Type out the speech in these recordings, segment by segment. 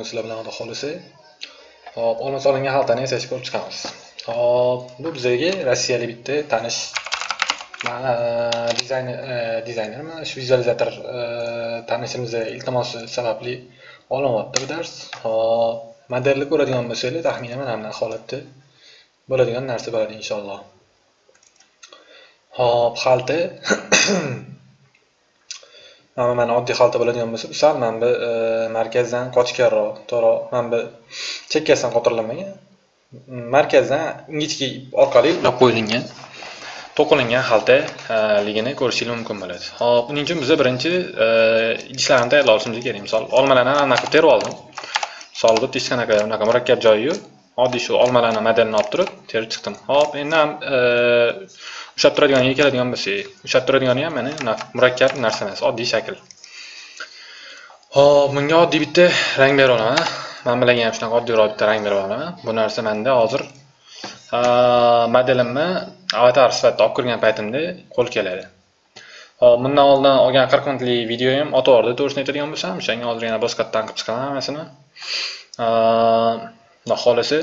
bugun sizlar bilan xudo xohlasa hop olma solingan xaltani yasashni ko'rib chiqamiz. Hop bu bizga rossiyalik bitta tanish e, dizayner e, dizaynermi shu vizualizator e, tanishimizni iltimosi sababli olinyapti bu dars. Hop modelni ko'radigan bo'lsanglar taxminan mana bunaqa holatda bo'ladigan narsa bo'ladi inshaalloh. Hop xalta. mana mana oddiy xalta bo'ladigan bo'lsa sal mana bu e, markazdan qochganroq to'g'ri mana bu chekkasidan qotirilmagan markazdan ingichka orqali ulab qo'yilgan. To'qilingan xaltaligini e, ko'rishingiz mumkin bo'ladi. Hop buning uchun biza birinchi e, idishlarni tayyorlab olishimiz kerak. Misol olmalarni anaqa qilib terib oldim. Misol bitta hech qanaqa unaqa murakkab joyi yo'q. Oddiy shu olmalarni modelini olib turib terib chiqdim. Hop endi ham e, ushlab turadiganiga keladigan bo'lsak ushlab turadigani ham mana murakkab narsa emas oddiy shakl. Hop bunga oddiy bitta rang berib olaman man bilan ham shunaqa oddiyroq bitta rang berib olaman bu narsa manda hozir modelimni avatar sifatida olib kirgan paytimda qo'l keladi. Hop bundan oldin olgan qirq minutlik videoyim o'tib to'g'risini aytadigan bo'lsam o'shanga hozir yana boshqa qilib chiqaman hammasini. Xudo xohlasa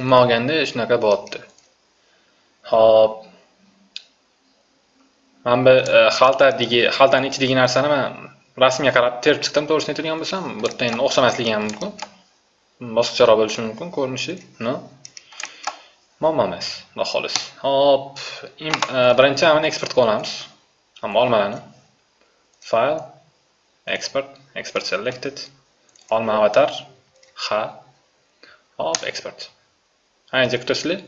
umuman olganda shunaqa bo'lyapti hop mana bu e, xaltadagi xaltani ichidagi narsani man rasmga qarab terib chiqdim to'g'risini aytadigan bo'lsam bu endi o'xshamasligi ham mumkin boshqacharoq bo'lishi mumkin ko'rinishi no. Muammo emas xudo xohlasa hop e, birinchi mana eksport qilib olamiz. Hamma olmalarni file export export selected. Olma avatar ha. Hop export ancha kutasizlar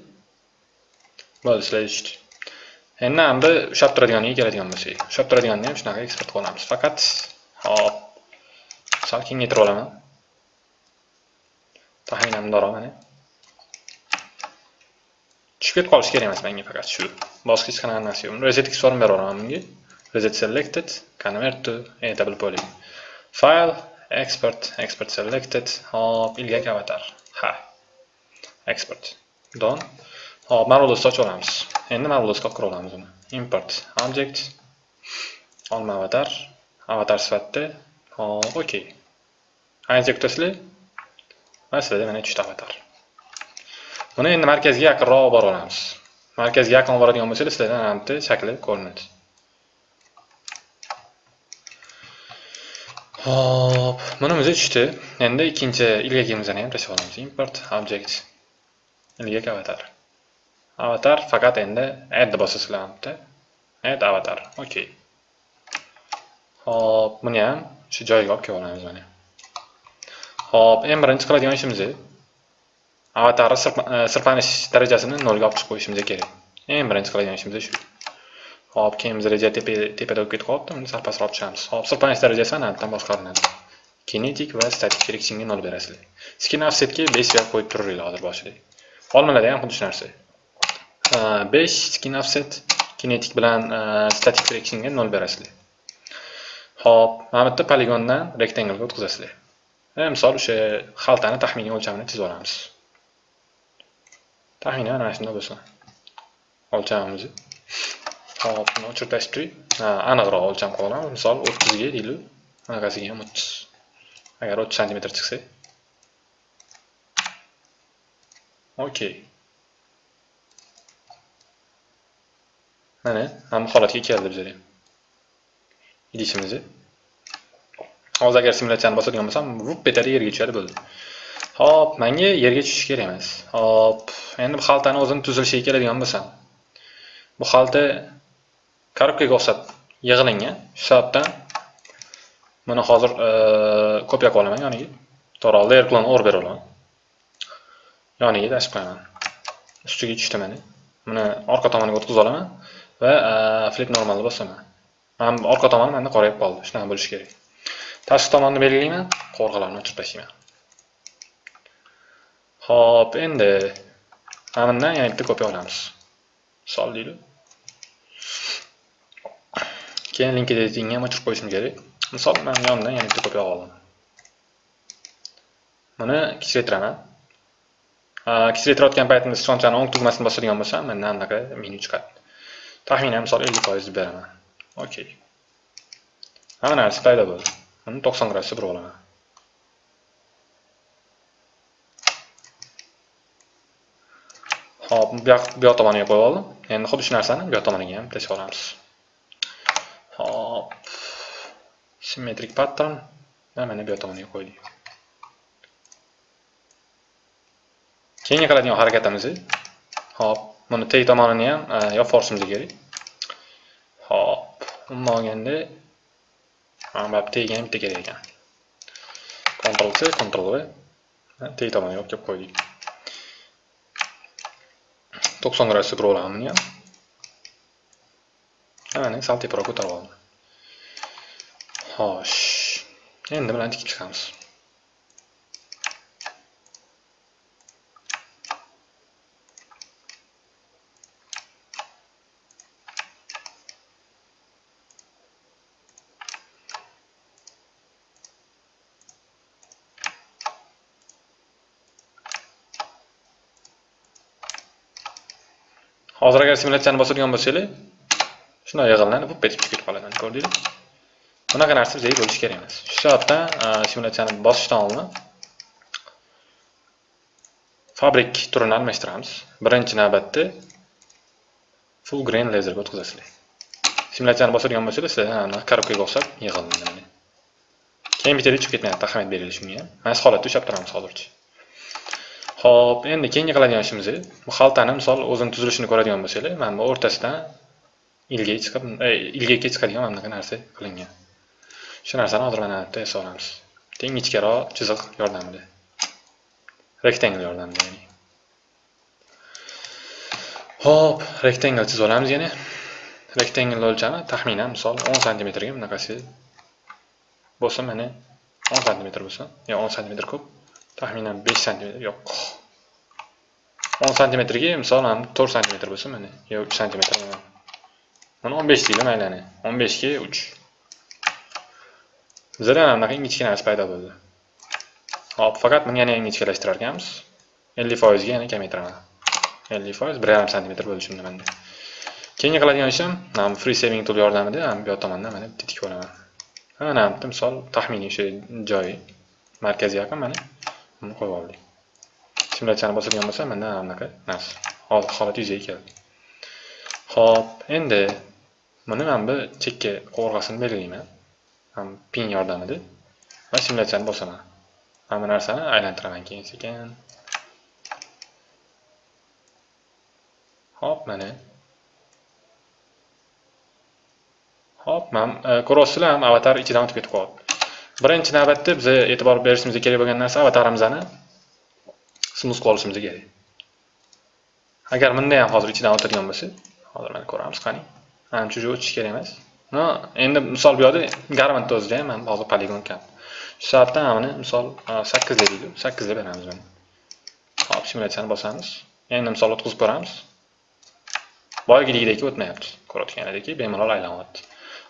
bo'ldi sizlar tushdi endi endi ushlab turadiganiga keladigan bo'lsak. Ushlab turadiganini ham shunaqa eksport qilamiz faqat hop sal kengaytirib olaman. Taxminan mana tushib ketib qolishi kerak emas menga faqat shu. Boshqa hech qanaqa narsa yo'q. Resetga form beraman bunga. Reset selected convert to editable poly file export export selected. Hop ilgak avatar ha export don? Hop marvelous ochib olamiz endi marvelous olib kira olamiz uni import object. Olma avatar. Avatar sifatida hop okey qancha kutasizlar mana sizlarda mana uchta avatar. Buni endi markazga yaqinroq olib borib olamiz markazga yaqin olib boradigan bo'lsangiz sizlarda mana shakli ko'rinadi hop bunimiz tushdi. Endi ikkinchi ilgagimizni ham tashlab olamiz. Import object ilgak avatar. Avatar faqat endi add bosasizlar bitta add avatar Okay. hop buni ham shu joyiga olib kelib olamiz mana. Hop eng birinchi qiladigan ishimiz avatarni sirpanish darajasini ga olib chiqib qo'yishimiz kerak. Eng birinchi qiladigan ishimiz shu. Hop keyin reja tepada bo'lib ketib uni sal pastroq tushamiz hop sirpanish darajasi ana boshqariladi kinetik va statik frictionga nol berasizlar skin offsetga besh berib qo'yib turaveringlar hozir boshida olmalarda ham xuddi shu narsa 5 skin offset kinetik bilan uh, static frictionga nol berasizlar Xo'p, mana bu yerda poligondan rectangle o'tkazasizlar. E, misol o'sha xaltani taxminiy o'lchamini chizib olamiz. Taxminan mana shunday bo'lsin. O'lchamimiz. Hop buni o'chirib tashlab. Aniqroq o'lcham qilib olamiz. Misol 30 deylik. anaqasiga ham 30. Agar 30 sm chiqsa. Okey. mana ham holatga keldi bizlar ham idishimizni hozir agar simulyatsiyani bosadigan bo'lsam vup etadi yerga tushadi bo'ldi hop menga yerga tushish kerak emas hop endi bu xaltani o'zini tuzilishiga keladigan bo'lsam bu xalta korobkaga o'xshab yig'ilingan shu sababdan buni hozir e, kopiya qilib olaman yoniga. To'g'ri layer clone or berib olaman yoniga tashib qo'yaman. Ustiga tushdi mana buni orqa tomoniga o'tkazib olaman va e, flip normalni bosaman. Mana orqa tomoni manda qorayib qoldi. Shunaqa bo'lishi kerak. Tashqi tomonni belgilayman qovurg'alarni o'chirib tashlayman ho'p endi. Mana bundan yana bitta kopiya olamiz. Misol deylik keyin linkeditingni ham ochib qo'yishim kerak misol man yonidan yana bitta kopya oldim buni kichraytiraman kichraytirayotgan paytimda stronchani o'ng tugmasini bosadigan bo'lsam mandan anaqa menu chiqadi taxminan misol ellik foiz deb beraman okey. Hamma narsa paydo bo'ldi buni to'qson gradusga burib olaman hop bu yoq tomoniga qo'yib oldim endi xuddi shu narsani bu yoq tomoniga ham tashlab olamiz Hop. Symmetric pattern. Mana bu yoq tomoniga qo'ydik. Keyingi qiladigan harakatimiz hop, buni teg tomonini ham e, yopib yuborishimiz kerak. Hop, umuman olganda mana bu tegiga ham bitta kerak ekan. Ctrl C, Ctrl V. Teg tomoniga yopib qo'ydik. 90 gradusga turib olaman buni ham. Mana sal teparoq ko'tarib oldim. Xo'sh. Endi bilan tikib chiqamiz. Hozir agar simulyatsiyani bosadigan bo'lsanglar, shunday yig'inlanib bu petib ketib qoladi, ko'rdingizmi? Bunaqa narsa bizga bo'lishi kerak emas. Shu sababdan e, simulyatsiyani bosishdan oldin fabrik turini almashtiramiz. Birinchi navbatda full grain lazerga o'tkazasizlar. Simulyatsiyani bosadigan bo'lsanglar, sizlar korobkaga o'xshab yig'iladi. Keyin bittada chiqib ketmayapti, ahamiyat berilish shunga ham. Mana shu holatda ushlab turamiz hozircha. Xo'p, endi keyingi qiladigan ishimiz bu xaltani misol o'zini tuzilishini ko'radigan bo'lsanglar, mana bu o'rtasidan ilga chiqib, ilga ilgakka chiqadigan mana bunaqa narsa qilingan. Shu narsani hozir mana bu yerda olamiz. Teng ichkaroq chiziq yordamida. Rectangle yordamida ya'ni. Xo'p, rectangle chizib olamiz yana. Rectangle o'lchami taxminan misol 10 sm ga bunaqasi bo'lsa mana 10 sm bo'lsa, yo 10 sm ko'p. taxminan 5 sm yo'q 10 sm ga misol 4 sm bo'lsa mana yo 3 sm mana 15 deylik maylani 15 ga 3 bizda ham bunaqa ingichka narsa paydo bo'ldi. Hop faqat buni yana ingichkalashtirar ekanmiz 50% ga yana kamaytiraman 50% 1,5 sm bo'lishi manda. Keyingi qiladigan ishim mana free saving tool yordamida ham bu yoq tomondan mana bitta tikib olaman. Mana bitta misol taxminiy o'sha joyi markazga yaqin mana. Buni qo'yib oldik. Simulyatsiyani bosadigan bo'lsa mana bunaqa narsa. Hozir holat yuzaga keldi. Ho'p endi buni mana bu chekka qovurg'asini belgilayman. Pin yordamida. Va simulyatsiyani bosaman. Mana bu narsani aylantiraman keyin sekin. Hop mana. Hop mana e, ko'ryapsizlar ham avatar ichidan o'tib ketib qolyapti birinchi navbatda biz e'tibor berishimiz kerak bo'lgan narsa avatarimizni smooth qilishimiz kerak. Agar bunda ham hozir ichidan o'tadigan bo'lsa hozir mana ko'ramiz qani. Manimcha уже o'tish kerak emas. No endi misol bu yoqda garmentni o'zida ham mana hozir poligon kam. Shu soatdan buni misol sakkizga deydi. Sakkizga beramiz buni. Hop simulyatsiyani bosamiz. Endi misol o'tkazib ko'ramiz. Boyagidagidek o'tmayapti. Ko'rayotganidek bemalol aylanyapti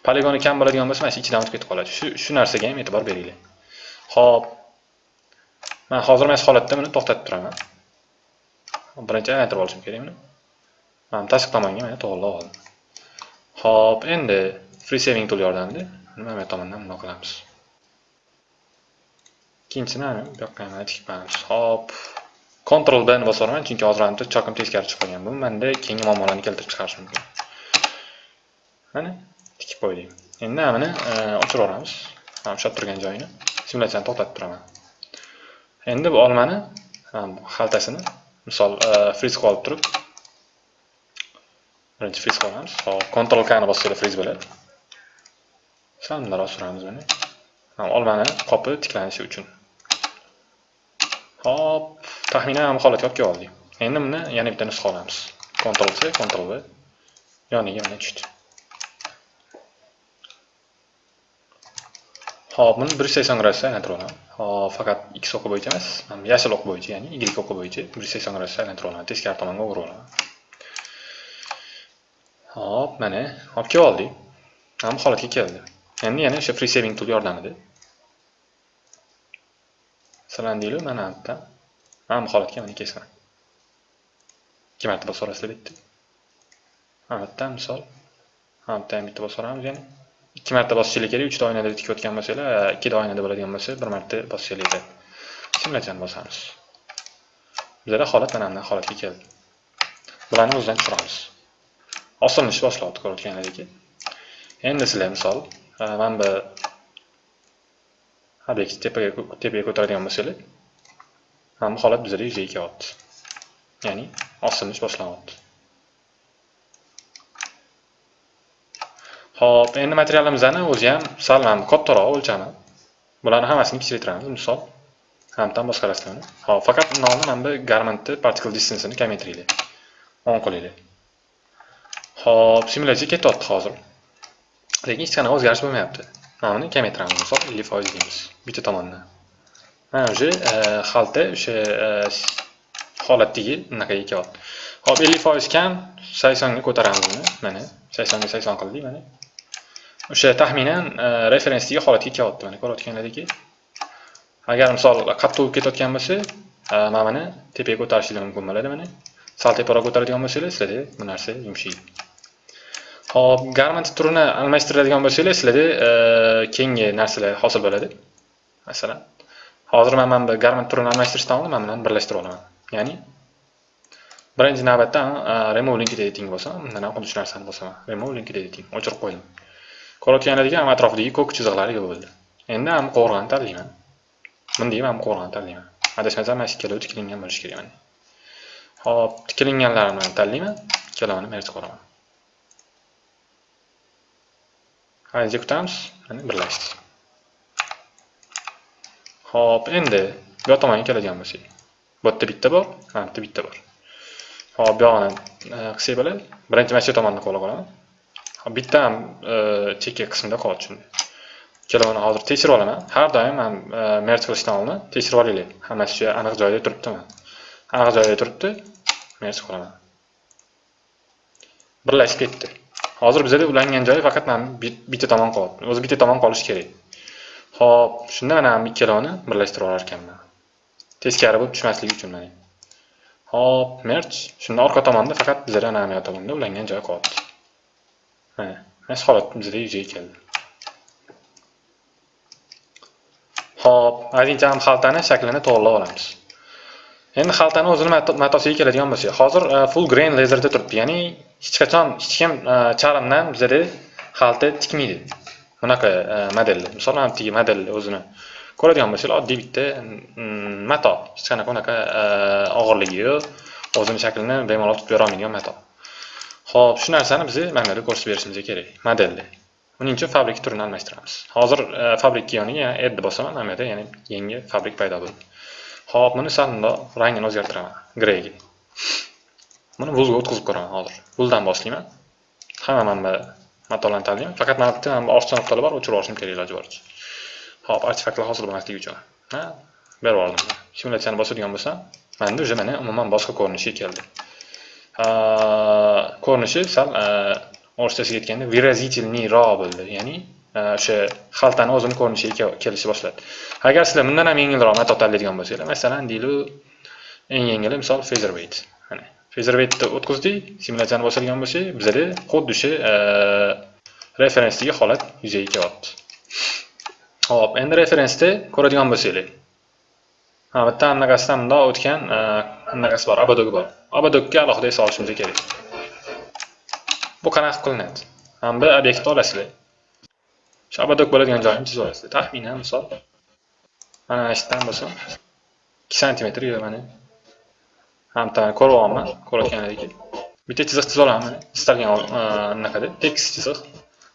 poligoni kam bo'ladigan bo'lsa mana shu ichidan o'tib ketib qoladi. Shu shu narsaga ham e'tibor beringlar. Ho'p. Man hozir mana shu holatda buni to'xtatib turaman. Birinchi aylantirib olishim kerak buni. Mana tashqi tomonga mana to'g'irlab oldim Xo'p, endi free saving tool yordamida nima bu tomondan bundoq qilamiz? Ikkinchisini mana bu yoqqa ham tikib qo'yamiz Xo'p. Ctrl B ni bosaman chunki hozir ham chokim teskari chiqib qolgan. Bu menda keyingi muammolarni keltirib chiqarishi mumkin. Mana tikib qo'ydik. Endi mana e, ochib Mana ushlab turgan joyini. Simulyatsiyani to'xtatib turaman. Endi bu olmani xaltasini misol e, qilib olib turib birinchi freeze qilamiz hop Ctrl K ni bossanglar freeze bo'ladi sal bundaroq suramiz buni olmani qopi tiklanishi uchun hop taxminan bu holatga olib kelib oldik endi buni yana bitta nusxa olamiz Ctrl C Ctrl V yoniga mana tushdi Hop, buni 180 gradusga aylantirib olaman. Hop, faqat X o'qi bo'yicha emas, yashil o'q bo'yicha, ya'ni Y o'qi bo'yicha 180 gradusga aylantirib olaman. Teskari tomonga o'g'irib olaman. Hop, mana olib kelib oldik. Mana bu holatga keldi. Endi yana o'sha free saving tool yordamida silandinglar mana bu yerda. Mana bu holatga mana kelasan. Ikki marta bosib olasizlar bitta. Mana bu yerda misol, mana bu yerda ham bitta bosib yana. ikki marta bosishingiz kerak uchta oynada tikayotgan bo'lsanglar ikkita oynada bo'ladigan bo'lsa bir marta bosishingiz kerak simulyatsiyani bosamiz bizada holat mana bunday holatga keldi bularni o'zidan tushiramiz osilishni ko'rayotgan ko'rayotganlaringdek endi sizlar misol e, mana bu obyekt tepaga tepaga ko'taradigan bo'lsanglar mana bu holat bizlarda yuzaga kelyapti ya'ni osilish boshlanyapti Xo'p, endi materialimizni o'zi ham sal mana kattaroq o'lchami. Bularni hammasini kichraytiramiz, misol. Hamdan boshqarasiz Hop, faqat nomni mana bu garmentni particle distance'ini kamaytiringlar. 10 qilinglar. Hop, simulyatsiya ketyapti hozir. Lekin hech qanaqa o'zgarish bo'lmayapti. Mana buni kamaytiramiz, misol 50% deymiz bitta tomondan. Mana o'sha e, xalta o'sha e, holatdagi unaqaga kelyapti. Hop, 50% kam 80 ga ko'taramiz uni Mana 80 ga 80 qildik, mana. o'sha taxminan e, referensdagi holatga kelyapti mana ko'rayotganlaringki agar misol qattiq bo'lib ketayotgan bo'lsa mana buni tepaga ko'tarishingiz mumkin bo'ladi mana sal teparoq ko'taradigan bo'lsangiz sizlarda bu narsa yumshaydi hop garment turini almashtiradigan bo'lsanglar sizlarda keyingi narsalar hosil bo'ladi. Masalan hozir man mana bu garment turini almashtirishdan oldin man bilan birlashtirib olaman. Ya'ni birinchi navbatda remove linked editing bo'lsa bundan ham xuddi shu narsani bosaman remove linked editing o'chirib qo'ydim. Ko'rayotganlaringizdek, ham atrofidagi ko'k chiziqlar yo'q bo'ldi. Endi ham qo'rg'ani tanlayman Bunday ham ham qo'rg'ani tanlayman adashmasam mana shu ikkalovi tiklangan bo'lishi kerak mana hop tiklanganlarini tanlayman ikkalovini merj qilaman ancha kutamiz mana birlashdi hop endi bu yoq tomonga keladigan bo'lsak bu yerda bitta bor mana bu yerda bitta bor hop bu yog'ini e, qilsak bo'ladi birinchi mana shu tomonni qo'lga olaman bitta ham e, chekka qismida qoldi shunda ikkalovini hozir tekshirib olaman har doim ham e, merj qilishdan oldin tekshirib olinglar hammasi shu aniq joyida turibdimi aniq joyida turibdi merj qilaman birlashib ketdi hozir bizada ulangan joyi faqat mana bitta tomon qolyapti o'zi bitta tomon qolishi kerak. Ho'p shunda mana ikkalovini birlashtirib olar ekanman. Teskari bo'lib tushmasligi uchun mana. Hop merch. Shunda orqa tomonda faqat bizada mana bu tomonda ulangan joyi qolyapti mana mana holat bizada yuzaga keldi. Ho'p aytingcha ham xaltani shaklini to'g'irlab olamiz. Endi xaltani o'zini matosiga keladigan bo'lsak hozir e, full grain lazerda turibdi. Ya'ni hech qachon hech kim e, charmdan bizada xalta tikmaydi bunaqa e, misol mana bu model o'zini ko'radigan bo'lsanglar oddiy bitta mm, mato hech qanaqa unaqa e, og'irligi yo'q o'zini shaklini bemalol tutib berolmaydigan mato Xo'p, shu narsani biz mana bu ko'rsatib berishimiz kerak, modelni. buning uchun fabrik turini almashtiramiz. Hozir e, fabrik yoniga add bosaman, mana bu yerda yana yangi fabrik paydo bo'ldi. Xo'p, buni sal bundoq rangini o'zgartiraman, greyga. Buni vuzga o'tkazib ko'raman hozir. Vuzdan boshlayman. Hamma mana matolarni tanlayman. Faqat mana bitta manba bu nuqtalar bor, o'chirib yuborishim kerak iloji boricha. Xo'p, artefaktlar hosil bo'lmasligi uchun. Ha, berib yubordim. Simulyatsiyani bosadigan bo'lsam, menda уже mana umuman boshqa ko'rinishga keldi. ko'rinishi sal e, o'rtasiga aytganda выразительныйroq bo'ldi ya'ni e, o'sha xaltani o'zini ko'rinishiga kelishni boshladi agar sizlar bundan ham yengilroq mato tanlaydigan bo'lsanglar masalan deylik eng yengili misol featherweight فیزرویت اوت کردی سیمولاسیون واسطیم باشه، بزرگ خود دشی رفرنسی یه حالت یوزی که آب آب این رفرنس ته کردیم بسیله اما تا اون نگستم دا اوت کن نگست بار آب بار. آب دوگی آلا خودی سالش میشه کرد بو کنار کل نت هم به ابیکت آلا سیله شاید آب دوگ بالاتر انجام میشه ولی تخمینه مثال من اشتباه بسیم کی سانتی متری هم hamda ko'ryapman ko'rayotganlaringdek bitta chiziq chizib olaman istalgan anaqada tekis chiziq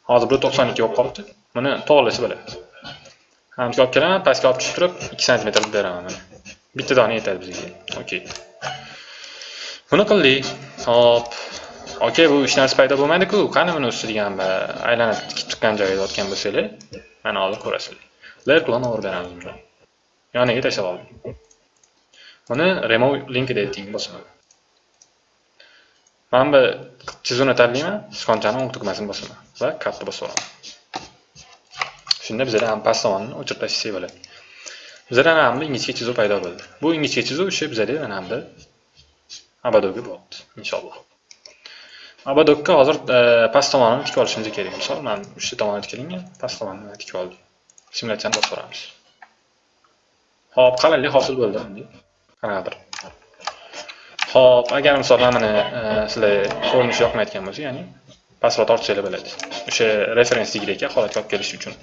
hozir bu to'qson ikki bo'lib qolibdi buni to'g'irlashib bo'ladi. Hamga olib kelaman pastga olib tushirib ikki santimetr beraman mana bitta dona yetadi bizga. Okey buni qildik. Hop. Okey bu hech narsa paydo bo'lmaydiku qani buni ustiga ham aylanib tikib chiqqan joyiga yotgan bo'lsanglar mana hozir ko'rasizlar. Layer clone over beramiz yoniga tashlab oldim buni remove link editing bosaman mana bu chizuvni tanlayman sichqonchani o'ng tugmasini bosaman va katta bosib olaman shunda bizada ham past tomonni o'chirib tashlasak bo'ladi bizada mana bu ingichka chizuv paydo bo'ldi bu ingichka chizuv o'sha bizada mana bu abadoga bo'ldi inshaalloh abadokka hozir past tomonini tikib olishimiz kerak misol mana o'sha tomoni tikilingan past tomonini tikib oldim simulyatsiyani bosib yuboramiz hop qalinlik hosil bo'ldi bir Xo'p, agar misol mana e, sizlar ko'rinishi yoqmayotgan bo'lsa, ya'ni pasvord ortsanglar bo'ladi. O'sha referensligidagi holatga olib kelish uchun.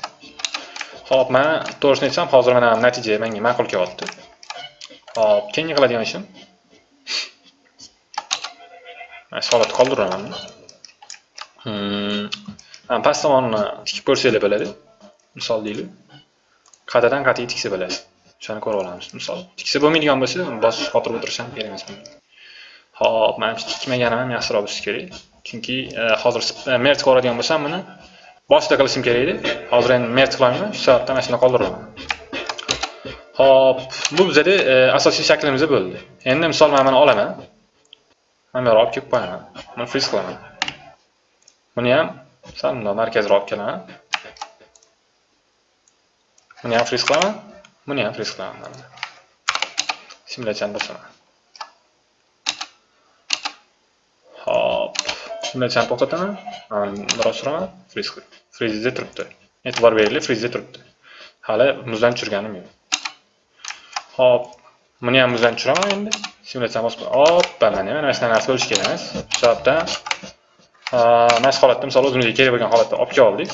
Xo'p, men to'g'risini aytsam, hozir mana natija menga ma'qul kelyapti. Xo'p, keyingi qiladigan ishim mana holatni qoldiraman. Hmm. Past tomonni tikib ko'rsanglar bo'ladi. Misol deylik. Qadadan qat'iy tiksa bo'ladi. Shuni ko'rib olamiz. Misol, tiksa bo'lmaydigan bo'lsa, bosib qotirib o'tirish ham kerak emas. Hop, manimcha tikmaganim ham yaxshiroq bo'lishi kerak. Chunki hozir merch ko'radigan bo'lsam buni boshida qilishim kerak edi. Hozir endi merch qilolmayman shu sababdan mana shuni qoldiraman. Hop, bu bizada asosiy shaklimiz bo'ldi. Endi misol men buni olaman. Mana bu olib kelib qo'yaman. Buni freeze qilaman. Buni ham sal bundoq markazga olib kelaman. Buni ham freeze qilaman. Buni ham freeze qilaman. Simulyatsiyani bosaman. Hop. Simulyatsiyani to'xtataman. Biroz suraman. Freeze qilib. Freeze turibdi. E'tibor beringlar, freeze turibdi. Hali muzdan tushirganim yo'q. Hop. Buni ham muzdan tushiraman endi. Simulyatsiyani bosib, hop, mana mana shunaqa narsa bo'lishi kerak emas. Shu sababdan mana shu holatda misol o'zimizga kerak bo'lgan holatda olib kelib oldik.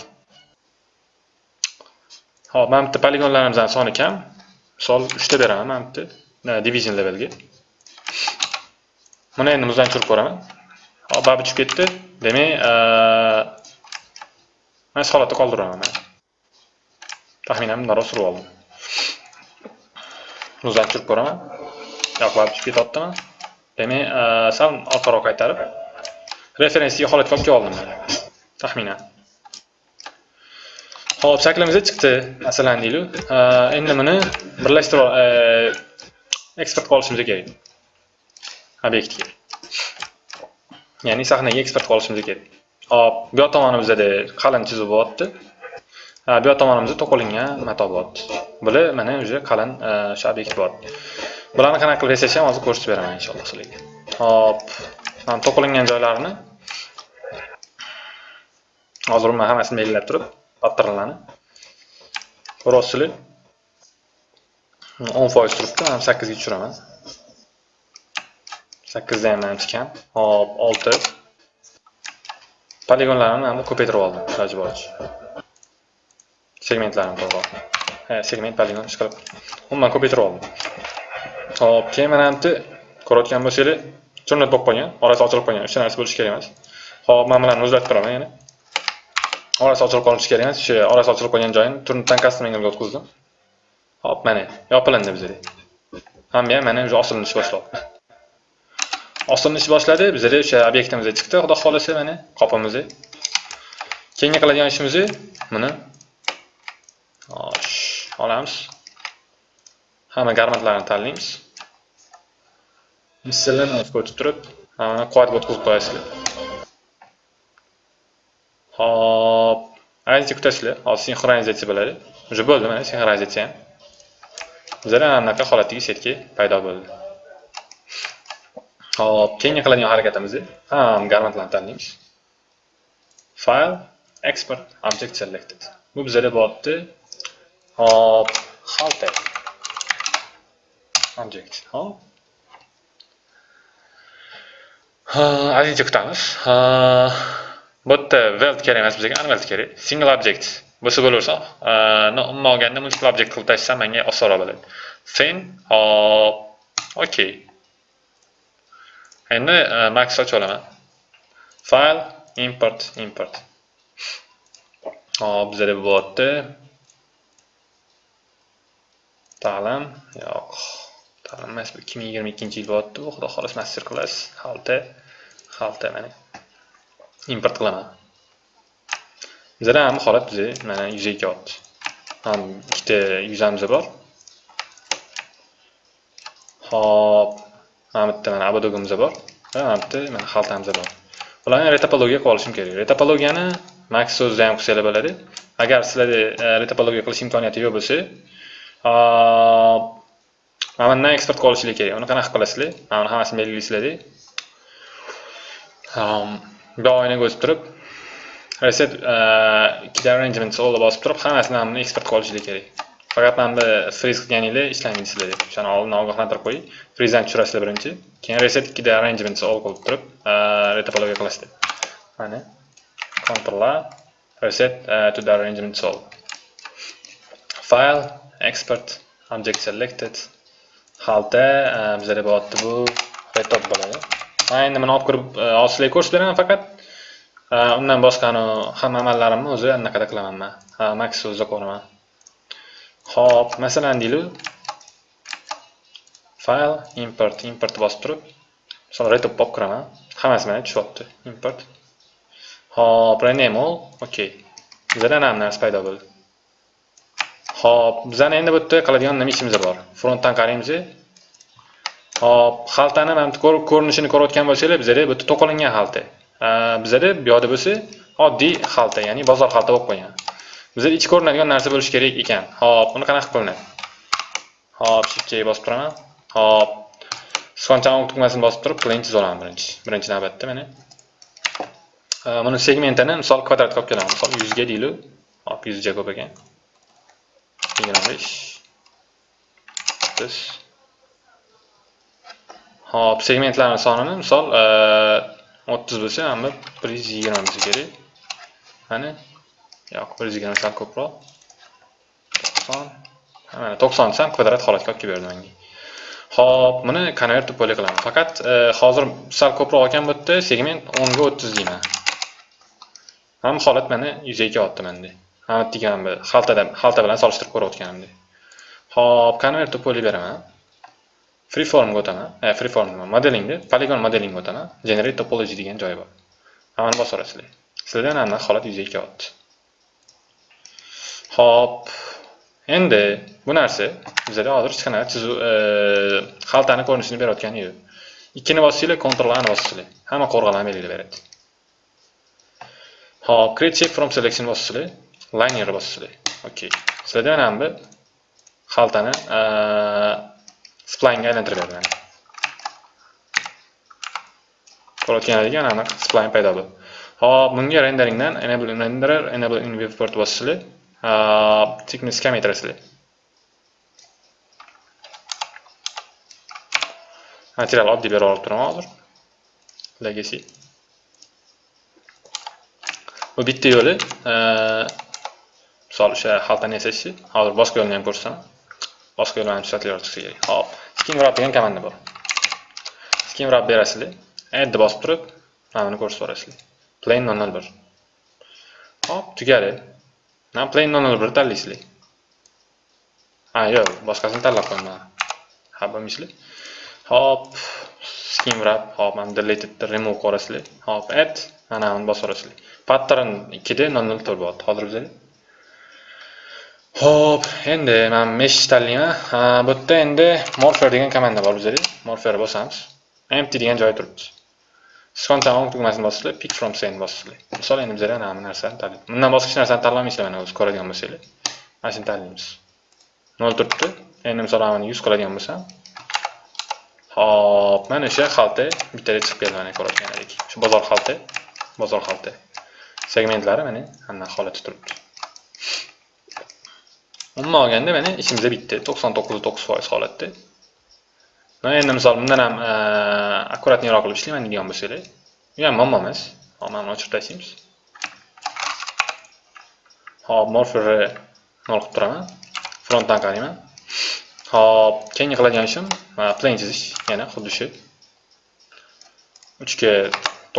Hop, mana bitta poligonlarimizning soni kam. Misol 3 ta beraman mana bitta division levelga. Buni endi muzdan tushirib ko'raman. Hop, babi tushib ketdi. Demak, mana shu holatda qoldiraman men. Taxminan bundan surib oldim. Muzdan tushirib ko'raman. Yo'q, babi tushib ketyaptimi? Demak, sal orqaroq qaytarib referensiya holatga olib keldim men. Taxminan. Xo'p, shaklimiz chiqdi, masalan deylik. Endi buni birlashtirib eksport qilishimiz kerak. Obyektga. Ya'ni sahnaga eksport qilishimiz kerak. Hop, bu yoq tomonimizda qalin chizuv bo'lyapti. Bu yoq tomonimizda to'qilingan mato bo'lyapti. Bular mana uje qalin o'sha obyekt bo'lyapti. Bularni qanaqa qilib yasash ham hozir ko'rsatib beraman inshaalloh sizlarga. Hop, mana to'qilingan joylarini hozir men hammasini belgilab turib, patternlarni ko'ryapsizlar. 10% turibdi, mana 8 ga tushiraman. 8 ham manimcha kam. Hop, 6. Poligonlarni mana ko'paytirib oldim, iloji boricha. Segmentlarni to'g'ri. Segment poligon ish qilib. Umuman ko'paytirib oldim. Hop, keyin mana bu ko'rayotgan bo'lsanglar, cho'nat bo'lib qolgan, orasi ochilib qolgan. uchta narsa bo'lishi kerak emas. Hop, men bilan o'zgartirib turaman yana. Orasi ochilib qolishi kerak emas. O'sha orasi ochilib qolgan joyini turnitdan customingga o'tkazdim. Hop, mana yopilindi bizda. Hamma ham mana o'sha osilishni boshladi. osilishni boshladi. Bizda o'sha obyektimizga chiqdi, xudo xolasa mana qopimizni. Keyingi qiladigan ishimiz buni olamiz. Hamma garmentlarni tanlaymiz. Missillarni o'tkazib turib, mana quvvatga o'tkazib qo'yasizlar. Hop, ayni kutasizlar. Hozir sinxronizatsiya bo'ladi. Уже bo'ldi mana sinxronizatsiya ham. Bizda anaqa holatdagi setki paydo bo'ldi. Hop, keyingi qiladigan harakatimiz ham garmentlarni tanlaymiz. File, export, object selected. Bu bizda bo'lyapti. Hop, halter. Object. Hop. Azincha kutamiz. Bu yerda weld kerak emas bizga, unweld kerak. Single object bo'lsa bo'laversa, umuman olganda multiple object qilib tashlasa menga osonroq bo'ladi. Fin, hop, okey. Endi Max ochib olaman. File, import, import. Hop, bizada bo'lyapti. Ta'lim, yo'q. Ta'lim emas, bu 2022-yil bo'lyapti. Bu xudo xolos master class, xalta, xalta mana. Import qilaman. bizada ham holat bizda mana yuzaga kelyapti. Ham ikkita yuzamiz bor. Hop, mana bitta mana abadogimiz bor va mana bitta mana xaltamiz bor bularni retopologiya qilib olishim kerak retopologiyani max so'zida ham qilsanglar bo'ladi agar sizlarda e, retopologiya qilish imkoniyati yo'q bo'lsa mana bundan eksport qilib olishinglar kerak uni qanaqa qilasizlar mana buni hammasini belgilaysizlarda bu oynaga o'tib turib reset e, ikkita arrangements allga bosib turib hammasini eksport qilib olishinglar kerak. Faqat mana bu freeze qilganinglar ishlamaysizlar deb o'shani oldin ogohlantirib qo'ying. Frizdan tushirasizlar birinchi. Keyin reset ikkida arrangements all qilib turib e, retopologiya qilasiz deb. Mana control a reset e, to the arrangements all file export object selected. Halda bizada bo'lyapti bu retop bo'ladi. Man endi buni olib kirib e, sizlarga ko'rsatib beraman faqat e, undan boshqani hamma amallarimni o'zi anaqada qilaman man max o'zi ko'raman Xo'p, masalan deylik, file import import bosib turib, misol retop olib kiraman. Hammasi mana tushyapti. Import. hop rename all. Okay. Bizda ham narsa paydo bo'ldi. Xo'p, bizani endi bu yerda qiladigan nima ishimiz bor? Frontdan qaraymiz. Hop xaltani mana bu ko'rinishini ko'rayotgan bo'lsanglar, bizada bitta to'qilingan xalta. bizada bu yoqda bo'lsa, oddiy xalta, ya'ni bozor xalta bo'lib qolgan. bizada ichi ko'rinadigan narsa bo'lishi kerak ekan. Hop uni qanaqa qilinadi. Hop shiftga bosib turaman. Hop sichqonchani tugmasini bosib turib plain chiza olaman birinchi birinchi navbatda mana. Buni segmentini misol kvadratga olib kelaman. Misol yuzga deylik hop yuzga ko'p ekan. Yigirma besh. O'ttiz Hop, segmentlarning sonini misol e, 30 bo'lsa, mana 120 bo'lsa kerak. Qani? yo'q, 120 sal ko'proq. 90. Mana 90 desam kvadrat holatga olib kelib berdi menga. Hop, buni konvert deb bo'la. Faqat e, hozir sal ko'proq olgan bu yerda segment 10 ga 30 deyman. Ham holat mana 100 ga otdi menda. Ham degan xaltada xalta bilan solishtirib ko'rayotganimda. Hop, konvert deb bo'la beraman. Freeformga o'taman e, freeform eh, modelingda polygon modelingga o'taman generate topology degan joyi bor hammani bosib yuborasizlar sizlarda mana holat yuzaga kelyapti ho'p endi bu narsa bizada hozir hech qanaqa chizuv xaltani e, ko'rinishini berayotgani yo'q. Ikkini bossanglar, control ani ni bossanglar, hamma qo'rg'alan belgilayveradi. ho'p create shape from selection bossanglar, linerni bossanglar. okey Sizlarda mana bu xaltani e, e, ga aylantirib beradi. Ko'rayotganingizga aniq spline paydo bo'ldi. Xo'p, bunga renderingdan enable renderer, enable in viewport bosishli, thickness kam material oddiy berib olib turaman hozir legacy bu bitta yo'li misol o'sha xaltani yasashni hozir boshqa yo'lni ham ko'rsataman boshqa yo'lni ham chiqsa kerak hop skin wrap degan komanda bor skin wrap berasizlar add bosib turib mana buni ko'rsatib yuborasizlar. Plain 001 hop tugadi. Mana plain 001 tanlaysizlar. Ha yo'q boshqasini tanlab qo'yman ha bilmaysizlar hop skin wrap hop mana deleted remove qo'yasizlar hop add mana buni bosib yuborasizlar. Pattern ikkida nol nol to'rt hozir bizada Hop, endi men mesh tanlayman. Ha, Bu yerda endi morpher degan komanda bor bizda. Morpher bosamiz. Empty degan joyi turibdi. sichqonchani o'ng tugmasini bosinglar pick from scene bosinglar misol endi bizlar mana bu narsani tanlaymiz. Bundan boshqa hech narsani tanlamaysizlar mana o'z ko'radigan bo'lsanglar. Mana shuni tanlaymiz. 0 turibdi. Endi misol mana 100 qiladigan bo'lsam. Hop mana o'sha xalta bittada chiqib keldi mana ko'rayotganlaridek shu bozor xalta bozor xalta. Segmentlari mana anaqa holatda turibdi. Umuman olganda mana ishimizda bitta to'qson to'qqiz to'qqiz foiz endi misol bundan ham akkuratniyroq qilib ishlayman deydigan bo'lsanglar bu ham muammo emas hop mana buni o'chirib tashlaymiz hop morferni nol qilib turaman frontdan qarayman hop keyingi qiladigan ishim plain chizish yana xuddi shu 3 ga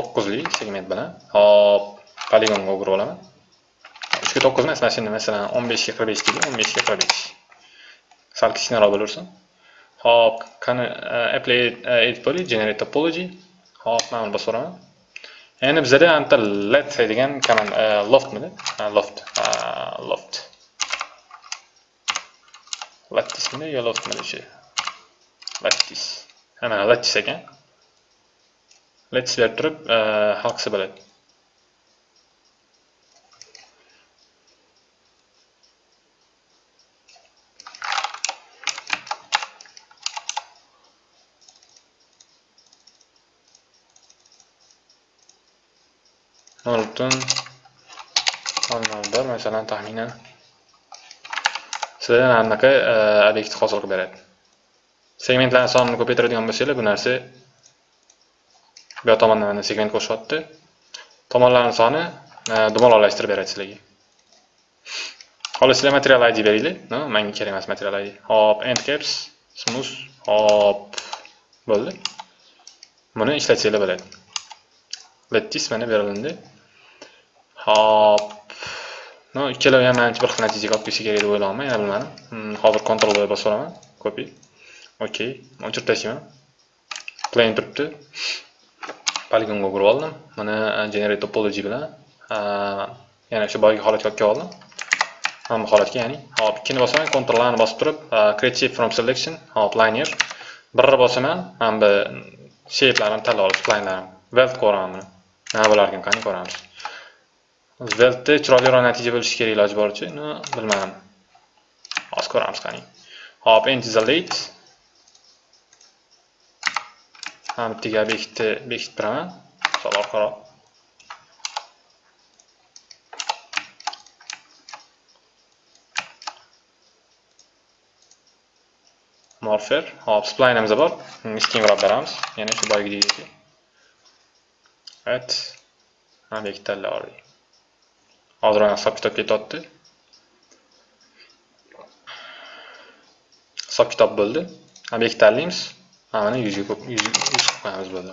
9 lik segment bilan hop poligonga o'girib olaman 9 ni mana shuni masalan 15 ga 45 deydi 15 ga 45 sal kichkinaroq bo'lursin Xo'p, qani apply edit poly generate topology. Xo'p, mana buni bosib uraman endi bizada anta let degan command loftmi? loft loft lattismidi yo loftmidi shu lattis ana lattis ekan Let's let turib hal qilsa nol butun nol nol bir masalan taxminan sizga anaqa e, obyekt hosil qilib beradi. Segmentlarni sonini ko'paytiradigan bo'lsanglar bu narsa bu yoq tomondan mana segment qo'shyapti tomonlarni soni e, dumaloqlashtirib beradi sizlarga. Xolos sizlar material id beringlar menga kerak emas material id hop end caps smooth hop bo'ldi. Buni ishlatsanglar bo'ladi. Lettis mana berilindi. Hop. No ikkala ham manimcha bir xil natijaga olib kelsa kerak deb o'ylayapman yana bilmadim. Hmm, hozir control v bosib olaman copy. Okey o'chirib tashlayman plane turibdi. Poligonga o'girib oldim. Mana uh, generate topology bilan uh, yana o'sha boyagi holatga olib kelib oldim mana bu holatga ya'ni hop ikkini bosaman control ni bosib turib uh, create shape from selection hop linear birni bosaman mana bu shape'larni tanlab olish plane'larini weld ko'raman buni nima bo'larkan qani ko'ramiz. Svelte chiroyliroq natija bo'lishi kerak iloji boricha. No, bilmadim. Hozir ko'ramiz qani. Hop, endi isolate. Ham bittaga bekitni bekitib beraman. Orqaroq. Morpher. Hop, spline'imiz bor. Kengroq beramiz. Yana shu boyagidek. Evet. Ha bekitlar oldik. hisob kitob ketyapti hisob kitob bo'ldi. Obyektni tanlaymiz mana yuzga ko'p yuz qilib qo'yamiz bo'ldi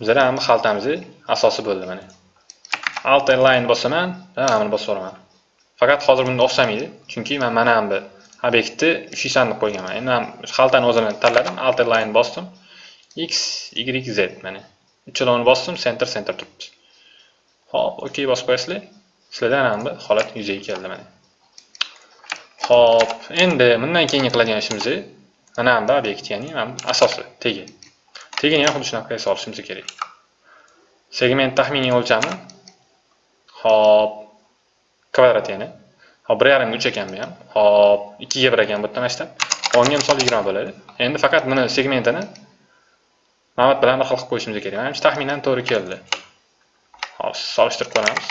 bizlar hamma xaltamizni asosi bo'ldi mana. Alt line bosaman mana buni bosib yuboraman. Faqat hozir bunda o'xshamaydi chunki man mana bu obyektni uchisdan deb qo'yganman. Endi man xaltani o'zini tanladim alt line bosdim. X y z mana. Uchalovini bosdim center center turibdi. Hop okey bosib qo'yasizlar. Sizlardan ana holat yuzaga keldi mana Xo'p, endi bundan keyingi qiladigan ishimiz mana bu obyekt, ya'ni asosi tegi. Tegini ham xuddi shunaqa qilib olishimiz kerak. Segment taxminiy o'lchami Xo'p, kvadrat yana. Hop, 1.5 3 ekan bu ham. Hop, 2 ga 1 ekan bu yerda masshtab. Onga misol 20 bo'ladi. Endi faqat buni segmentini mana bilan bir xil qilib qo'yishimiz kerak. Manimcha taxminan to'g'ri keldi. Hop, solishtirib ko'ramiz.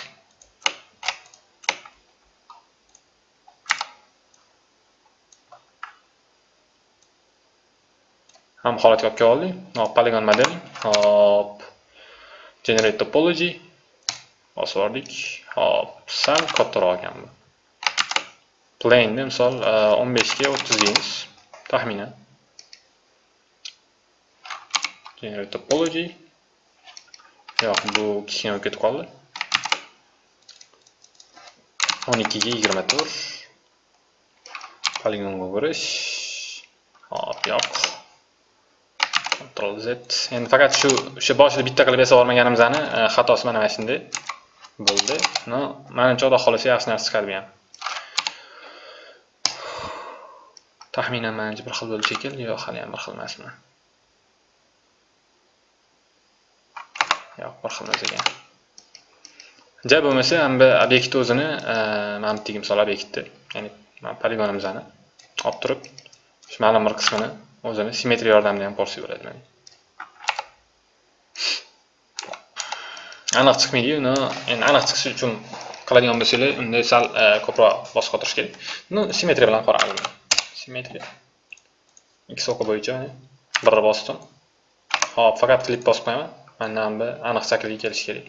Ham holatga olib keldik hop polygon model. Hop. Generate topology. Bosib yubordik hop. Sal kattaroq ekan bu. Plane'ni misol 15 ga 30 deymiz taxminan. Generate topology. Yo'q bu kichkina bo'lib ketib qoldi. 12 ga 24 poligonga o'girish hop yo'q. Ctrl Z. Endi faqat shu o'sha boshida bitta qilib yasab olmaganimizni e, xatosi mana mana shunday bo'ldi. No, menimcha xudo xolasa yaxshi narsa chiqadi bu ham. Taxminan menimcha bir xil bo'ldi kerak, yo'q, hali ham bir xil emasmi? Yo'q, bir xil emas ekan. Ja bo'lmasa, ham bu obyekt o'zini, e, mana bu misol obyektni, ya'ni mana poligonimizni olib turib, shu ma'lum bir qismini o'zini simmetriya yordamida ham ko'rsatib beradi mana aniq chiqmaydi uni endi aniq chiqishi uchun qiladigan bo'lsanglar unda sal e, ko'proq bosib qotirish kerak. Ну simmetriya bilan qaraymiz simmetriya x soka bo'yicha e, birni bosdim hop faqat klip bosib qo'yaman. Mana bu aniq shaklga kelishi kerak.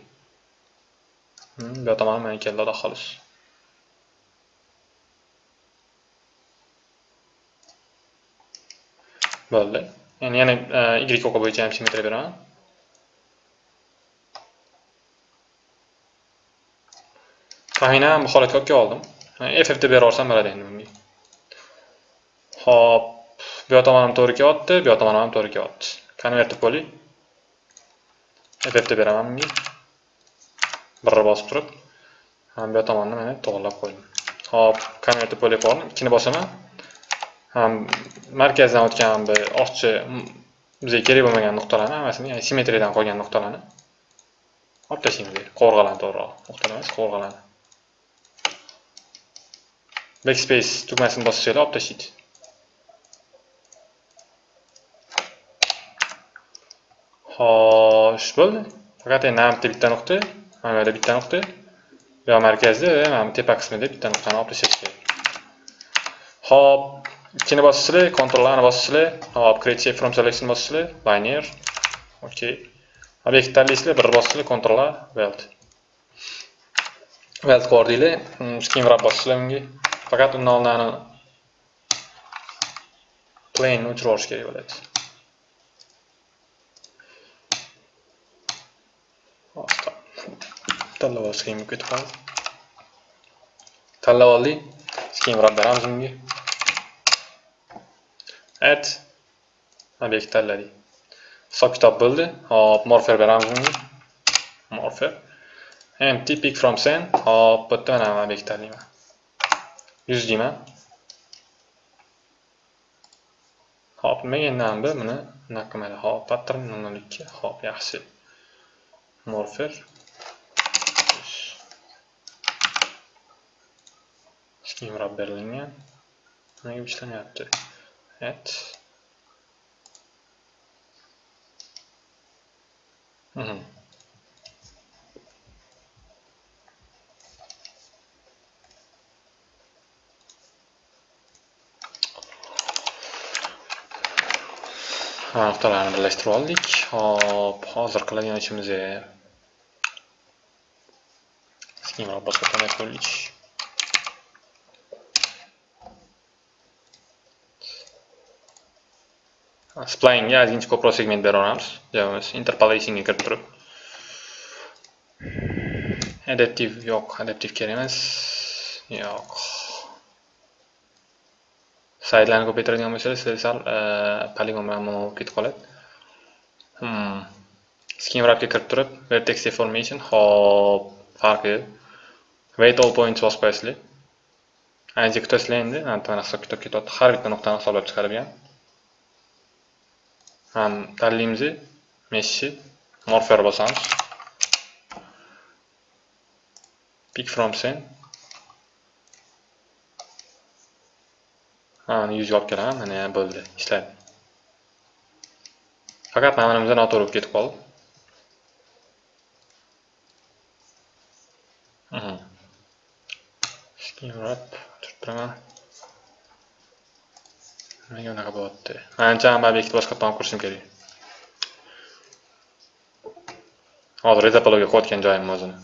Hmm, bu tomoni mana keldi xolos. Bo'ldi. Endi yana e, y o'qi bo'yicha ham simmetriya beraman taxminan bu holatga olib oldim. E, ff deb beraversam bo'ladi endi bunga. Hop bu yoq tomonim to'g'ri kelyapti bu yoq tomonim ham to'g'ri kelyapti. Konvert deb qo'ying ff deb beraman bunga. Birni bosib turib bu yoq tomonni mana to'g'irlab qo'ydim. Hop konvert deb qo'yib yubordim ikkini bosaman. Ham markazdan o'tgan bir ortiqcha bizga kerak bo'lmagan nuqtalarni hammasini ya'ni simmetriyadan qolgan nuqtalarni olib tashlaymiz qovurg'alarni to'g'riroq nuqtalar emas qovurg'alarni backspace tugmasini bossanglar olib tashlaydi. Xo'sh bo'ldi. Faqat endi mana bitta bitta nuqta mana bu yerda bitta nuqta. Bu yoq markazda va mana bu tepa qismida bitta nuqtani olib tashlash kerak Hop, ikkini bosisizlar, Ctrl-ni bosisizlar. Hop, create shape from selection bosisizlar, banner Okay. Obyekt tanlaysizlar, bir bosisizlar, Ctrl-A, weld. Weld qordinglar, mm, scheme wrap bosisizlar bunga. Faqat undan oldin plane o'chirib olish kerak bo'ladi. tanlab olish qiyin bo'lib ketib qoldi tanlab oldik keyin biror beramiz unga add obyekt tanladik hisob kitob bo'ldi. Hop morfer beramiz morfer. Empty pick from sen. Hop bu yerda mana obyekt tanlayman. Yuz deyman. Hop nimaga endi buni bunaqa qilmaydi. Hop pattern nol ikki. Hop yaxshi. Morfer. Scheme berilgan. nega ishlamayapti? Et. Mhm. nuqtalarni birlashtirib oldik. Hop, hozir qiladigan ishimiz schema boshqa qanday spline ga ozgincha ko'proq segment beraveramiz javimiz interpolatingga kirib turib adaptive yo'q adaptive kerak emas yo'q saytlarni ko'paytiradigan bo'lsangiz sizlar sal poligon bilan muammo bo'lib ketib qoladi hmm. scheme wrapga kirib turib vertex deformation hop farqi weight all points bosib qo'yasizlar ancha kutasizlar endi mana hisob kitob ketyapti har bitta nuqtani hisoblab chiqarib ham tanlaymiz meshni morfer bosamiz pick from sen. Mana yuzga olib kelaman mana bo'ldi ishladi faqat mana bunimizda noto'g'ri bo'lib ketib qoldi. Mhm. Wrap turib turaman menga unaqa bo'lyapti manimcha ham obyektni boshqatdan olib kirishim kerak. Hozir reza palovga qo'yotgan joyim o'zini.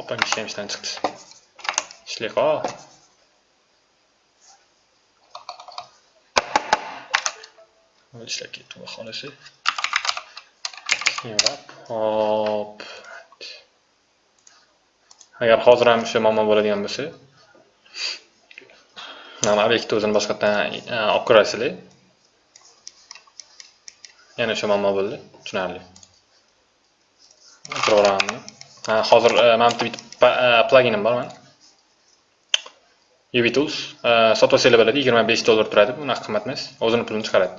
Opam kishi ham ishdan chiqdi. Ishlay qol ishlab ketdi xudo xohlasa hop. Agar hozir ham o'sha muammo bo'ladigan bo'lsa mana obyektni o'zini boshqatdan e, olib ko'rasizlar yana o'sha muammo bo'ldi tushunarli o'tiraveraman hozir e, mana bu bitta e, plaginim bor mana UV Tools. Sotib olsanglar bo'ladi 25 dollar turadi bu unaqa qimmat emas o'zini pulini chiqaradi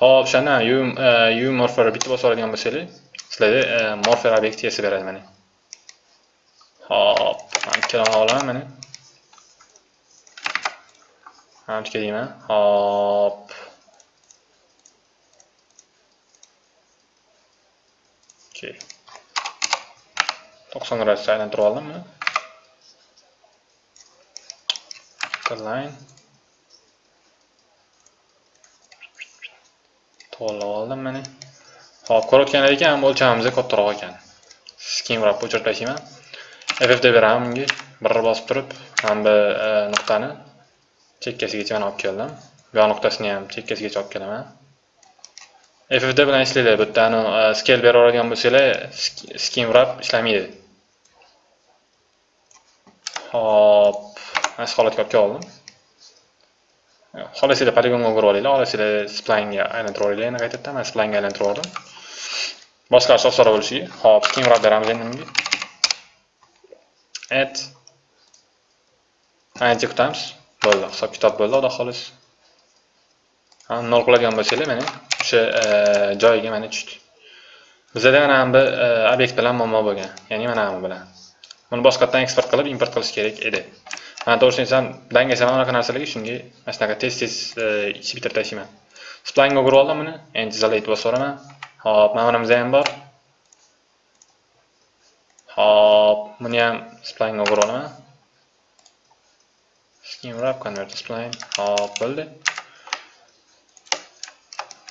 hop o'shanda UV morpher bitta bosib oladigan bo'lsanglar sizlarda morpher obyekti yasab beradi mana hop mana ikkalani olaman mana hammaga deyman hop. Okey. To'qson gradusga aylantirib oldimmi? Line. To'g'irlab oldim mana hop ko'rayotganingiz ekan o'lchamimiz kattaroq ekan. Keyinroq o'chirib tashlayman deb beraman bunga bir bosib turib mana bu e, nuqtani chekkasigacha mana olib keldim. Bu nuqtasini ham chekkasigacha olib kelaman. Ffd bilan ishlanglar bu yerda scale bera bo'lsanglar skim wrap ishlamaydi. Hop mana shu holatga olib keldim. Xohlasanglar poligonga o'girib olinglar xohlasanglar splanga aylantirib olinglar yana qaytadan man splanga aylantirib oldim. Boshqasi osonroq bo'lishiga hop skim wrap beramiz endi bunga add ancha kutamiz. Bo'ldi. Hisob kitob bo'ldi xudo xohlasa. Nol qiladigan bo'lsanglar mana o'sha e, joyiga mana tushdi. Bizada mana bu e, obyekt bilan muammo bo'lgan. Ya'ni mana bu bilan. Buni boshqatdan eksport qilib import qilish kerak edi. Mana to'g'risini aytsam dangasaman unaqa narsalarga shunga mana shunaqa tez tez e, ichib bitirib tashlayman. Splanga o'girib oldim buni. Endi isolate bosib yuboraman hop mana bunimizda ham bor. Hop buni ham splanga o'girib olaman skin wrap convert spline hop bo'ldi.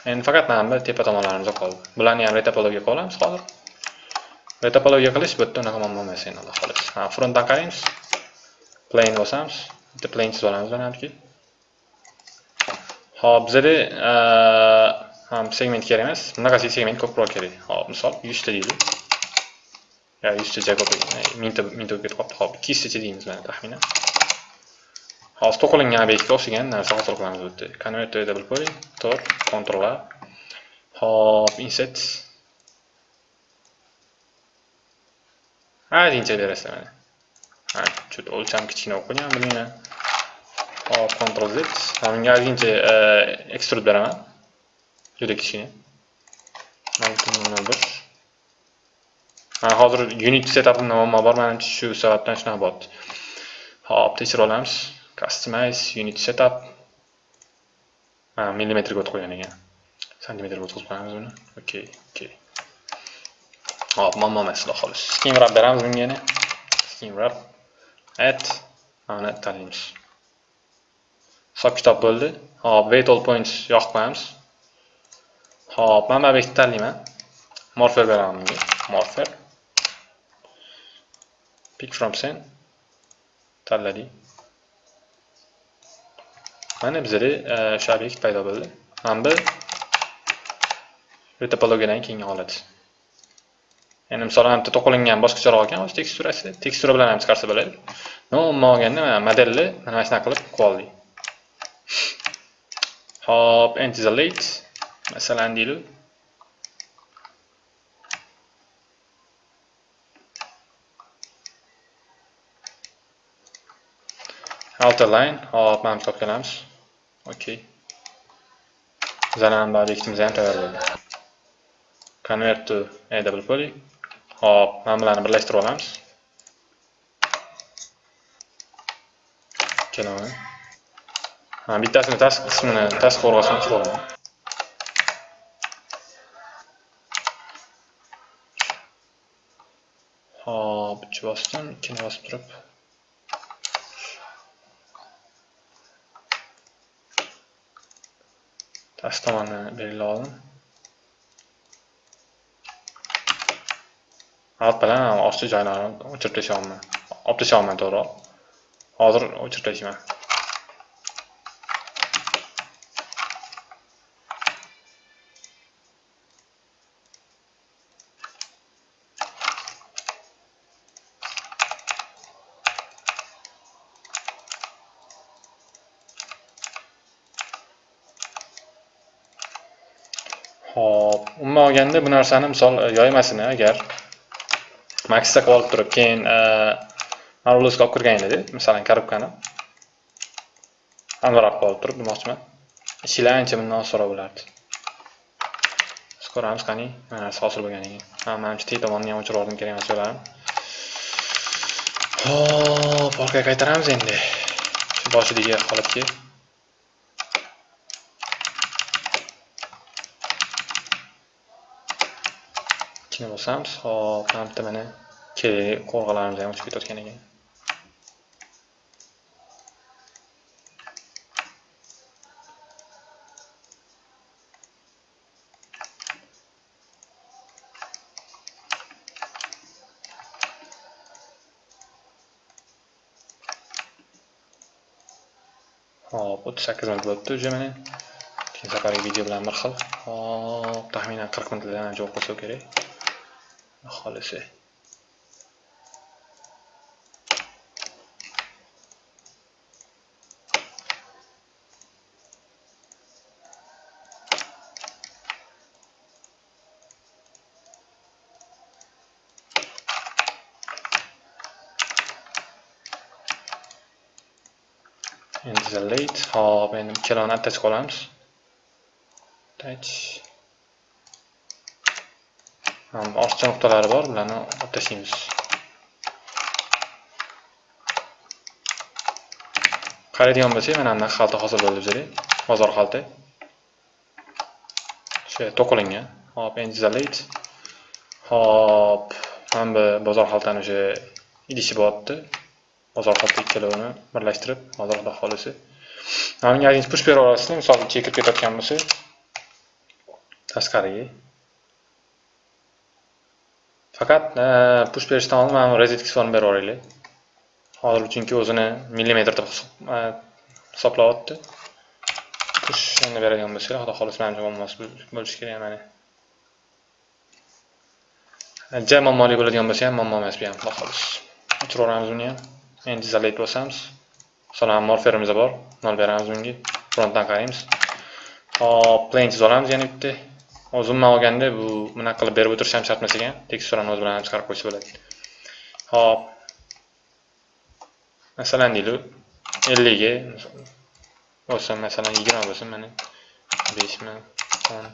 Endi faqat mana bu tepa tomonlarimiz qoldi. Bularni ham retopologiya qilib olamiz hozir. Retopologiya qilish bu yerda unaqa muammo emas endi alloh ha frontdan qaraymiz. Plane bosamiz. Bitta plane chizib olamiz manimki hop bizada ham segment kerak emas. Bunaqasi segment ko'proq kerak. Hop misol yuzta deylik yo yuztacha ko'p mingta mingta bo'lib ketib qolibdi. Hop ikki yuztacha deymiz mana taxminan. Hozir to'qilingan obyektga o'xshagan narsa hosil qilamiz bu yerda convert to double tor control a hop insert ozgincha berasizlar mana ha что o'lcham kichkina bo'lib qolgan bilmayman hop control z. Bunga ozgincha ekstrud beraman juda kichkina nol bir hozir unit setupimda muammo bor manimcha shu sababdan shunaqa bo'lyapti hop tekshirib olamiz customize unit setup. Millimetrga o'tib qo'ygan ekan santimetrga o'tkazib qo'yamiz buni okey okey hop muammo emas xudo xohlasa skin wrap beramiz bunga yana skin wrap. Add mana tanlaymiz hisob kitob bo'ldi hop wait all points yoqib qo'yamiz hop mana bu obyektni tanlayman morfer beraman bunga morfer. Pick from scene tanladik mana bizda e, o'sha obyekt paydo bo'ldi. Hamda topologiyadan keyingi holat. Endi misol ham bitta to'qilingan boshqacharoq ekan o'zi teksturasi tekstura bilan ham chiqarsa bo'ladi. No umuman olganda mana modelni mana shunaqa qilib qilib oldik hop antizelate masalan deylik outer line. Hop mana bu kelamiz okey bizani obyektimiz ham tayyor bo'ldi convert to a poly. Hop mana bularni birlashtirib olamiz Kelaman. ha bittasini tashqi qismini tashqi qo'rg'osini qilib olaman hop uch bosdim ikkini bosib turib past tomonni belgilab oldim alt bilan ostki joylarini o'chirib tashlayapman olib tashlayapman to'g'riroq hozir o'chirib tashlayman Xo'p, umuman olganda bu narsani misol e, yoymasini agar maxda qilib turib, keyin e, marvelosga olib kirganingizda, masalan, korobkani aniqroq qilib olib turib demoqchiman. Ishlar ancha bundan osonroq bo'lardi. Ko'ramiz qani, mana narsa hosil bo'lganini. Ha, menimcha tek tomonni ham o'chirib yubordim kerak emas yo'larim. Hop, orqaga qaytaramiz endi. Shu boshidagi holatga. Kichkina bosamiz hop mana bitta mana kerak qo'rg'alarimiz ham uchib ketayotgan ekan. Hop o'ttiz sakkiz minut bo'libdi уже mana. Keyin safargi video bilan bir xil. Hop taxminan qirq minutlardan joy qilsa kerak. خالصه این ذلات ها بنیم کیلانات تچ کولامیز تچ ortiqcha nuqtalari bor bularni olib tashlaymiz qaraydigan bo'lsak mana bunaqa xalta hosil bo'ldi bizada bozor xalta o'sha to'qilingan. Hop endi hop mana bu bozor xaltani o'sha idishi bo'lyapti bozor xalta ikkalovini birlashtirib hozir xudo xohlasa. Mana bunga push bera olasizlar misol chekib ketayotgan bo'lsa. Tashqariga. Faqat e, push berishdan oldin mana rozetkasini berib yuboraylik. Hozir chunki o'zini millimetr deb e, hisoblayapti. Push endi beradigan bo'lsanglar xudo xohlasa menimcha muammosi bo'lishi kerak mana e, ja muammoli bo'ladigan bo'lsa ham muammo emas bu ham xudo xohlasa. O'chiraveramiz buni ham. Endi izolayt bo'lsamiz. masalan morferimiz bor. Nol beramiz bunga. Frontdan qaraymiz. Hop plain chiza olamiz yana bitta. Hozir umuman olganda bu bunaqa qilib berib o'tirish ham shart emas ekan. Teksturani o'zi bilan chiqarib qo'ysa bo'ladi. Hop. Masalan deylik elliga bo'lsin masalan yigirma bo'lsin mana beshmi o'n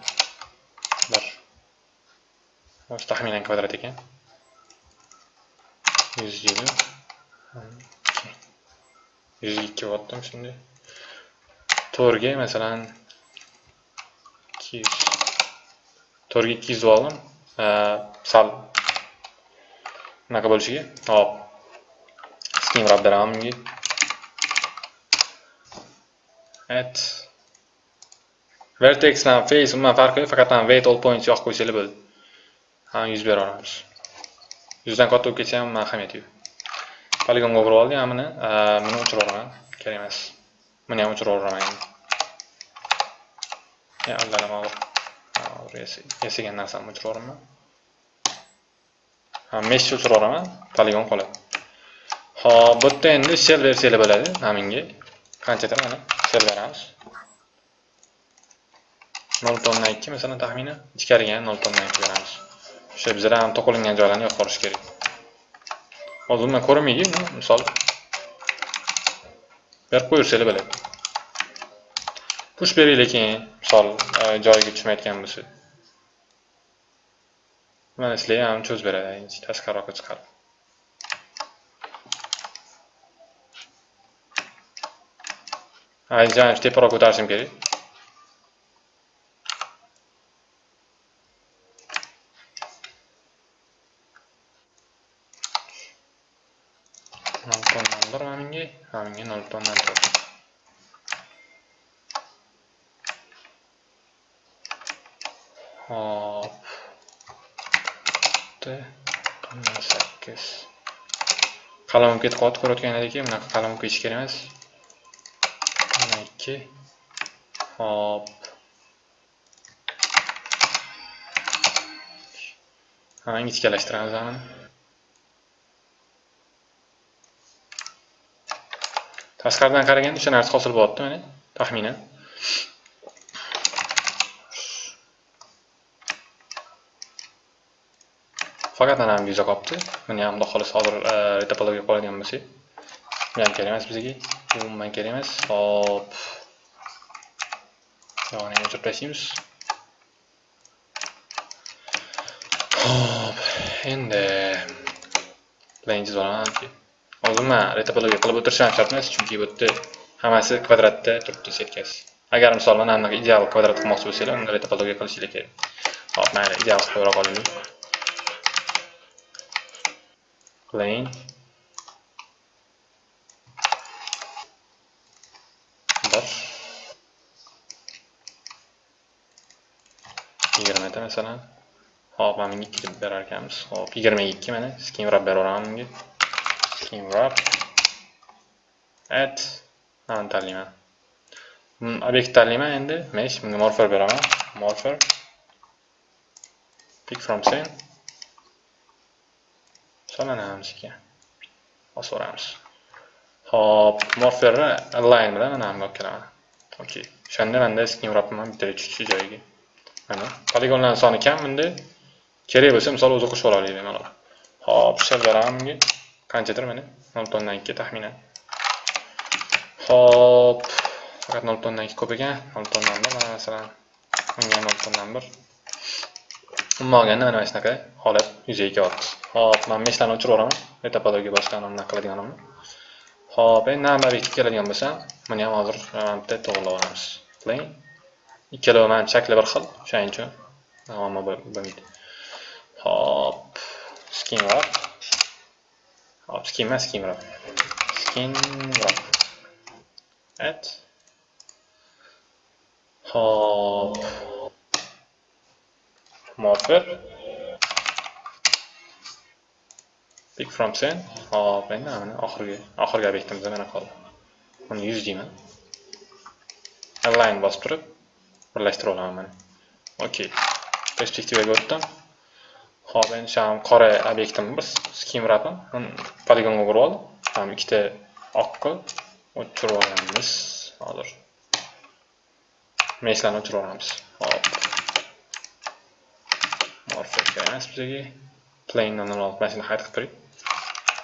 bir. O'zi taxminan kvadrat ekan. Yuz yigirma yuz ikki bo'lyaptimi shunday. To'rtga masalan ikki yuz to'rtga ikki yuz oldim. Sal. Unaqa bo'lishiga. Hop. Kengroq beraman bunga. Et vertex bilan face umuman farqi yo'q faqat weight all points yoqib qo'ysanglar bo'ldi. Ham yuz beraveramiz yuzdan katta bo'lib ketsa ham ahamiyati yo'q. Poligonga o'g'irib oldik mana buni buni o'chirib kerak emas. Buni ham o'chiraveraman endi allalama yasagan narsamni o'chirib yuboraman mesh o'chirib poligon qoladi hop bu yerda endi shell bersanglar bo'ladi naminga qanchadir mana shell beramiz nol tonna ikki masalan taxminan ichkariga ham nol tonna ikki beramiz o'sha bizlar ham to'qilingan joylarni yo'q qilish kerak hozir man ko'rinmaydi misol berib qo'yaversanglar bo'ladi push beringlar keyin misol e, joyiga tushmayotgan bo'lsa mana sizlarga ham cho'zib beradi tashqariroqqa chiqarib aytgan teparoq ko'tarishim kerak. Nol tondan bir mana bunga mana bunga nol tondan to'rt. Hop sakkiz. Qalam ketib ko'rayotgan ko'rayotganlaringki bunaqa qalam ketish kerak emas. Mana ikki. Hop ha ingichkalashtiramiz mana tashqaridan qaraganda o'sha narsa hosil bo'lyapti mana taxminan? Faqat ana bu yuza qolibdi buni ham xudo xohlasa hozir retopologiya qoladigan bo'lsak bu ham kerak emas bizga. Umuman kerak emas. Hop. Yog'ini o'chirib hop. Endi bilan chizib olaman hozir man retopologiya qilib o'tirishim shart emas chunki bu yerda hammasi kvadratda turibdi setkasi. Agar misol mana bunaqa ideal kvadrat qilmoqchi bo'lsanglar unda retopologiya qilishinglar kerak. Hop mayli ideal qilib qo'yib qolaylik plane bir yigirmada masalan. Hop mana bunga ikki deb berar ekanmiz. Hop yigirma ikki mana. Skim wrap beraveraman bunga. Skim wrap at. Mana tanlayman obyekt tanlayman endi. Mesh bunga morfer beraman. Morfer pick from scene solanamiz ekan osaveramiz hop morferni align bilan mana bunga olib kelaman okey o'shanda manda skin bittaga tushishi joyiga mana poligonlarni soni kam bunda kerak bo'lsa misol o'zi qo'shib olaylik bemalol hop shell qanchadir mana nol butun o'ndan ikki taxminan hop faqat nol butun o'ndan ikki ko'p ekan nol butun o'ndan bir mana masalan bunga nol butun o'ndan bir umuman olganda mana shunaqa holat yuzaga kelyapti Xo'p, men meshlarni o'chirib yuboraman metapodagi boshqa unaqa qiladiganimni Xo'p, endi number 2 keladigan bo'lsam buni ham hozir e, bitta to'g'rilab olamiz Play. ikkalovi ham shakli bir xil o'shaning uchun muammo bo'lmaydi hop skin wrap hop skin emas skin wrap skin wrap. Et. Hop. Morpher. Pick from chain Hop, endi mana oxirgi oxirgi obyektimizda mana qoldi. Uni yuz deyman. Align bosib turib birlashtirib olaman mana. Okey. Perspektivaga o'tdim. Hop, endi sham qora obyektim bir skim wrapim. Poligonga urib oldim. Ham ikkita oqqa o'chirib olamiz. Hozir. Meslarni o'chirib olamiz. Hop. Morphic emas bizga. Plain dan olib mana shuni hide qilib turing.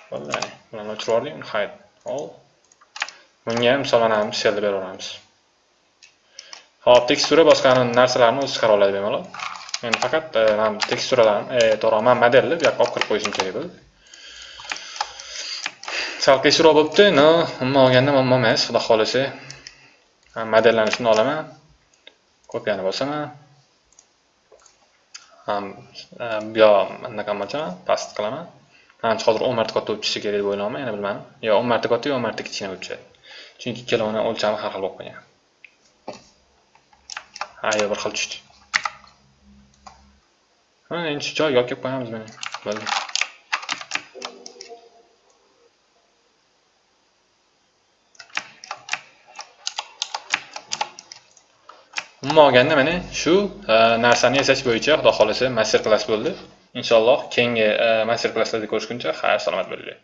Bo'ldi, mana. Buni o'chirib oldik, uni hide. Ol. Bunga ham misollanamiz, shellni berib olamiz. Hop, tekstura boshqa narsalarni o'zi chiqara oladi bemalol. Men faqat e, mana teksturalarni, e, to'g'ri, man modelni bu yoqqa olib kirib qo'yishim kerak bo'ldi. Sal qiyinchiroq bo'libdi, no, umuman olganda muammo emas, xudo xohlasa Modellarni shuni olaman. Kopiyani bosaman. Ham e, bu yoq anaqa qilmoqchiman, past qilaman. Manimcha hozir o'n marta katta bo'lib tushishi kerak deb o'ylayapman, yana bilmadim. Yo o'n marta katta, yo o'n marta kichkina bo'lib tushadi. Chunki ikkalovini o'lchami har xil bo'lib qolgan. Ha, yo bir xil tushdi. Mana endi shu joyga olib kelib qo'yamiz mana. Bo'ldi. Umuman olganda mana shu narsani yasash bo'yicha xudo xohlasa master klass bo'ldi. Inshaalloh keyingi eh, master klasslarda ko'rishguncha xayr salomat bo'linglar.